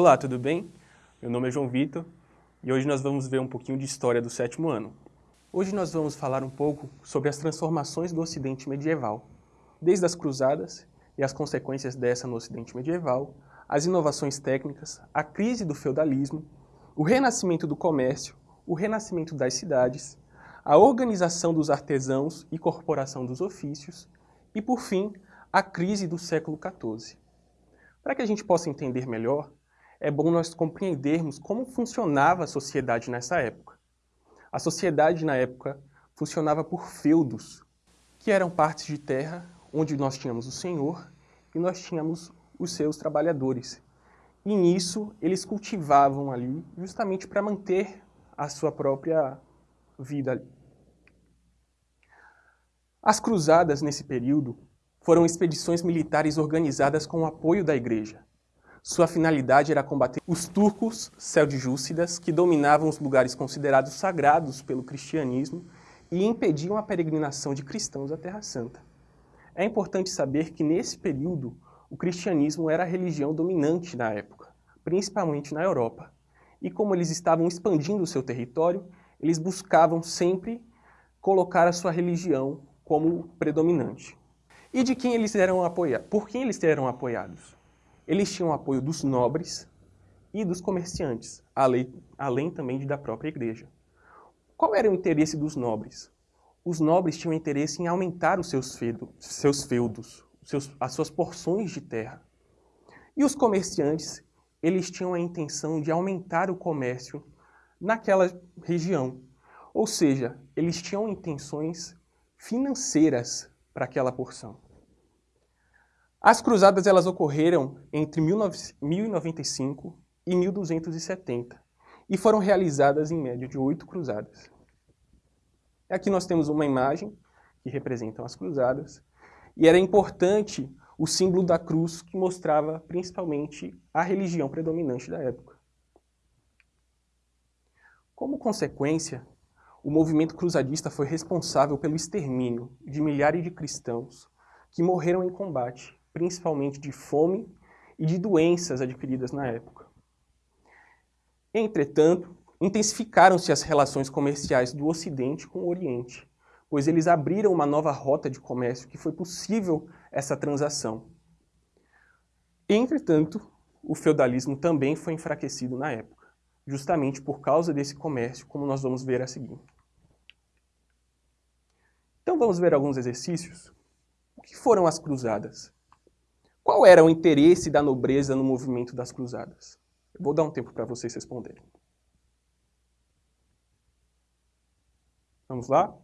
Olá, tudo bem? Meu nome é João Vitor e hoje nós vamos ver um pouquinho de história do sétimo ano. Hoje nós vamos falar um pouco sobre as transformações do Ocidente medieval, desde as cruzadas e as consequências dessa no Ocidente medieval, as inovações técnicas, a crise do feudalismo, o renascimento do comércio, o renascimento das cidades, a organização dos artesãos e corporação dos ofícios e, por fim, a crise do século XIV. Para que a gente possa entender melhor, é bom nós compreendermos como funcionava a sociedade nessa época. A sociedade na época funcionava por feudos, que eram partes de terra onde nós tínhamos o senhor e nós tínhamos os seus trabalhadores. E nisso eles cultivavam ali justamente para manter a sua própria vida. As cruzadas nesse período foram expedições militares organizadas com o apoio da igreja. Sua finalidade era combater os turcos seljúcidas que dominavam os lugares considerados sagrados pelo cristianismo e impediam a peregrinação de cristãos à Terra Santa. É importante saber que nesse período o cristianismo era a religião dominante na época, principalmente na Europa. E como eles estavam expandindo o seu território, eles buscavam sempre colocar a sua religião como predominante. E de quem eles eram apoiados? Por quem eles eram apoiados? Eles tinham apoio dos nobres e dos comerciantes, além, além também da própria igreja. Qual era o interesse dos nobres? Os nobres tinham interesse em aumentar os seus, seus feudos, seus, as suas porções de terra. E os comerciantes, eles tinham a intenção de aumentar o comércio naquela região. Ou seja, eles tinham intenções financeiras para aquela porção. As cruzadas elas ocorreram entre 1095 e 1270 e foram realizadas em média de oito cruzadas. Aqui nós temos uma imagem que representa as cruzadas e era importante o símbolo da cruz que mostrava principalmente a religião predominante da época. Como consequência, o movimento cruzadista foi responsável pelo extermínio de milhares de cristãos que morreram em combate principalmente de fome e de doenças adquiridas na época. Entretanto, intensificaram-se as relações comerciais do Ocidente com o Oriente, pois eles abriram uma nova rota de comércio que foi possível essa transação. Entretanto, o feudalismo também foi enfraquecido na época, justamente por causa desse comércio, como nós vamos ver a seguir. Então vamos ver alguns exercícios. O que foram as cruzadas? Qual era o interesse da nobreza no movimento das cruzadas? Eu vou dar um tempo para vocês responderem. Vamos lá?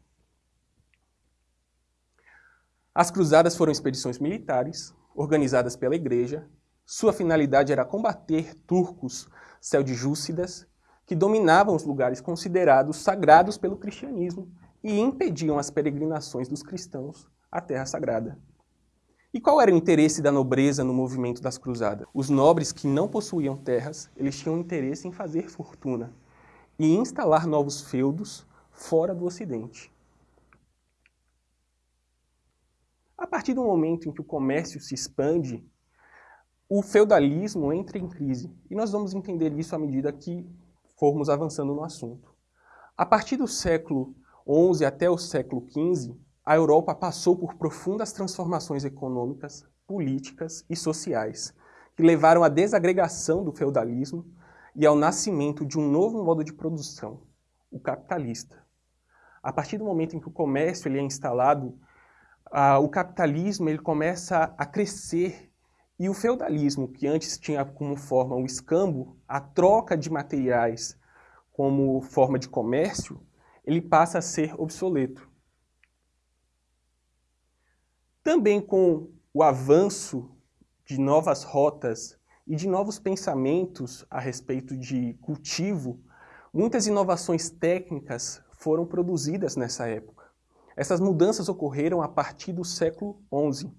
As cruzadas foram expedições militares, organizadas pela igreja. Sua finalidade era combater turcos seljúcidas que dominavam os lugares considerados sagrados pelo cristianismo e impediam as peregrinações dos cristãos à Terra Sagrada. E qual era o interesse da nobreza no movimento das cruzadas? Os nobres que não possuíam terras, eles tinham interesse em fazer fortuna e instalar novos feudos fora do ocidente. A partir do momento em que o comércio se expande, o feudalismo entra em crise. E nós vamos entender isso à medida que formos avançando no assunto. A partir do século XI até o século XV, a Europa passou por profundas transformações econômicas, políticas e sociais, que levaram à desagregação do feudalismo e ao nascimento de um novo modo de produção, o capitalista. A partir do momento em que o comércio ele é instalado, o capitalismo ele começa a crescer e o feudalismo, que antes tinha como forma o escambo, a troca de materiais como forma de comércio, ele passa a ser obsoleto. Também com o avanço de novas rotas e de novos pensamentos a respeito de cultivo, muitas inovações técnicas foram produzidas nessa época. Essas mudanças ocorreram a partir do século XI.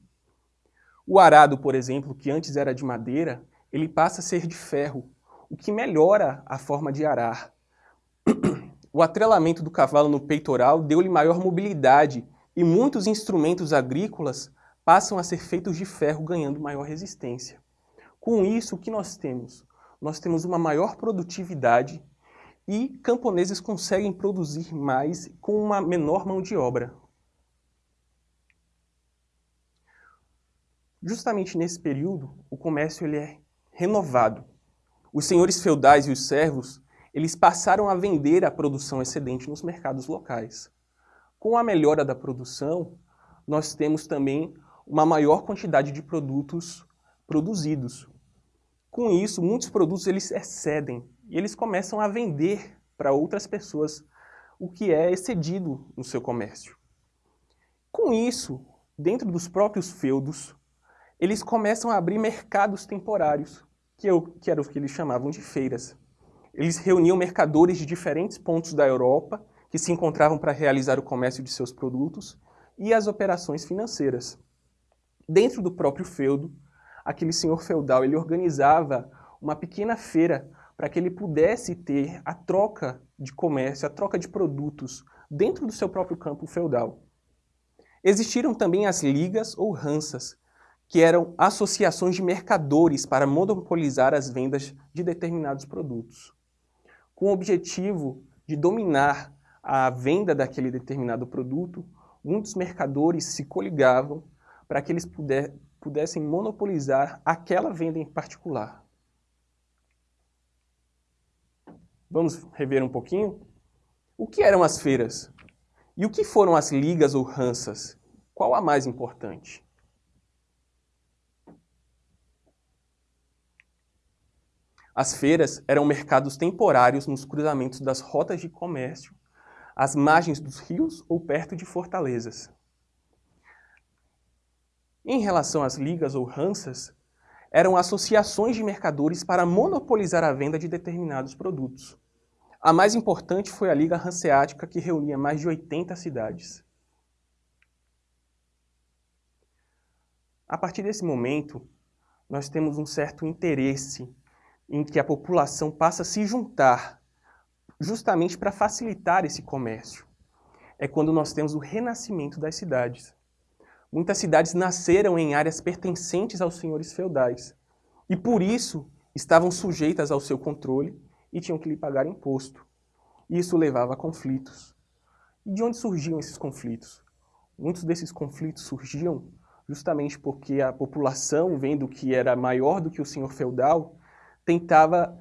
O arado, por exemplo, que antes era de madeira, ele passa a ser de ferro, o que melhora a forma de arar. O atrelamento do cavalo no peitoral deu-lhe maior mobilidade e muitos instrumentos agrícolas passam a ser feitos de ferro, ganhando maior resistência. Com isso, o que nós temos? nós temos uma maior produtividade e camponeses conseguem produzir mais com uma menor mão de obra. Justamente nesse período, o comércio ele é renovado. Os senhores feudais e os servos, eles passaram a vender a produção excedente nos mercados locais. Com a melhora da produção, nós temos também uma maior quantidade de produtos produzidos. Com isso, muitos produtos eles excedem e eles começam a vender para outras pessoas o que é excedido no seu comércio. Com isso, dentro dos próprios feudos, eles começam a abrir mercados temporários, que, eu, que era o que eles chamavam de feiras. Eles reuniam mercadores de diferentes pontos da Europa que se encontravam para realizar o comércio de seus produtos e as operações financeiras. Dentro do próprio feudo, aquele senhor feudal ele organizava uma pequena feira para que ele pudesse ter a troca de comércio, a troca de produtos dentro do seu próprio campo feudal. Existiram também as ligas ou ransas, que eram associações de mercadores para monopolizar as vendas de determinados produtos. Com o objetivo de dominar a venda daquele determinado produto, muitos mercadores se coligavam para que eles puder, pudessem monopolizar aquela venda em particular. Vamos rever um pouquinho? O que eram as feiras? E o que foram as ligas ou ransas? Qual a mais importante? As feiras eram mercados temporários nos cruzamentos das rotas de comércio, às margens dos rios ou perto de fortalezas. Em relação às ligas ou ransas, eram associações de mercadores para monopolizar a venda de determinados produtos. A mais importante foi a Liga Hanseática, que reunia mais de 80 cidades. A partir desse momento, nós temos um certo interesse em que a população passa a se juntar justamente para facilitar esse comércio. É quando nós temos o renascimento das cidades. Muitas cidades nasceram em áreas pertencentes aos senhores feudais e por isso estavam sujeitas ao seu controle e tinham que lhe pagar imposto. Isso levava a conflitos. E de onde surgiam esses conflitos? Muitos desses conflitos surgiam justamente porque a população, vendo que era maior do que o senhor feudal, tentava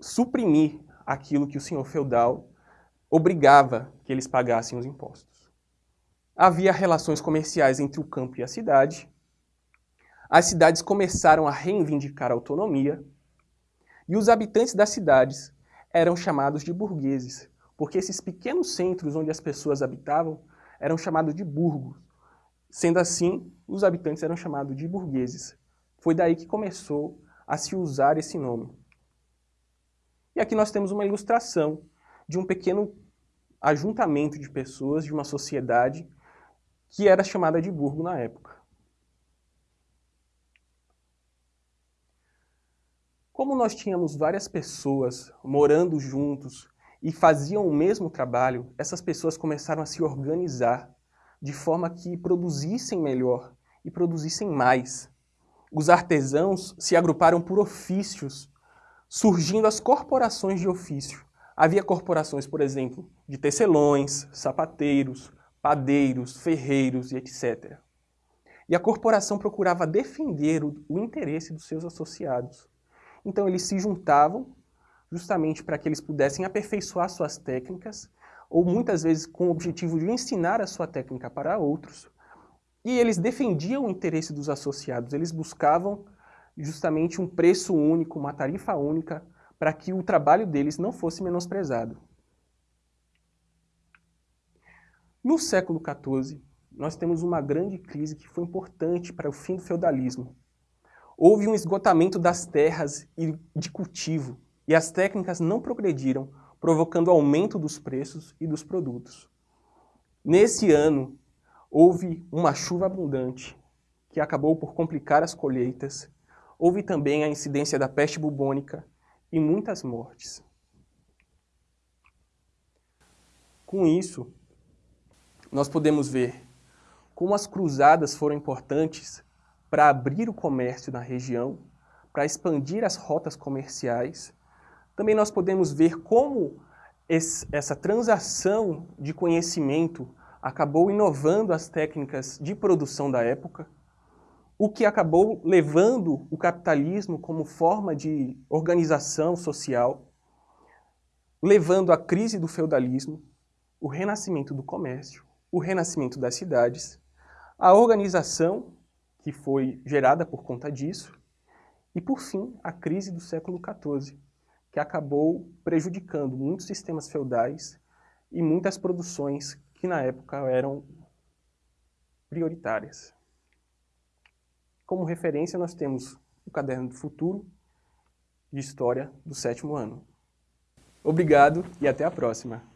suprimir aquilo que o senhor feudal obrigava que eles pagassem os impostos. Havia relações comerciais entre o campo e a cidade. As cidades começaram a reivindicar a autonomia e os habitantes das cidades eram chamados de burgueses, porque esses pequenos centros onde as pessoas habitavam eram chamados de burgos. Sendo assim, os habitantes eram chamados de burgueses. Foi daí que começou a se usar esse nome. E aqui nós temos uma ilustração de um pequeno ajuntamento de pessoas de uma sociedade que era chamada de burgo na época. Como nós tínhamos várias pessoas morando juntos e faziam o mesmo trabalho, essas pessoas começaram a se organizar de forma que produzissem melhor e produzissem mais os artesãos se agruparam por ofícios, surgindo as corporações de ofício. Havia corporações, por exemplo, de tecelões, sapateiros, padeiros, ferreiros e etc. E a corporação procurava defender o, o interesse dos seus associados. Então eles se juntavam justamente para que eles pudessem aperfeiçoar suas técnicas, ou muitas vezes com o objetivo de ensinar a sua técnica para outros, e eles defendiam o interesse dos associados, eles buscavam justamente um preço único, uma tarifa única, para que o trabalho deles não fosse menosprezado. No século XIV, nós temos uma grande crise que foi importante para o fim do feudalismo. Houve um esgotamento das terras e de cultivo, e as técnicas não progrediram, provocando aumento dos preços e dos produtos. Nesse ano, Houve uma chuva abundante, que acabou por complicar as colheitas. Houve também a incidência da peste bubônica e muitas mortes. Com isso, nós podemos ver como as cruzadas foram importantes para abrir o comércio na região, para expandir as rotas comerciais. Também nós podemos ver como esse, essa transação de conhecimento acabou inovando as técnicas de produção da época, o que acabou levando o capitalismo como forma de organização social, levando à crise do feudalismo, o renascimento do comércio, o renascimento das cidades, a organização que foi gerada por conta disso, e por fim, a crise do século XIV, que acabou prejudicando muitos sistemas feudais e muitas produções que na época eram prioritárias. Como referência, nós temos o Caderno do Futuro de História do sétimo ano. Obrigado e até a próxima!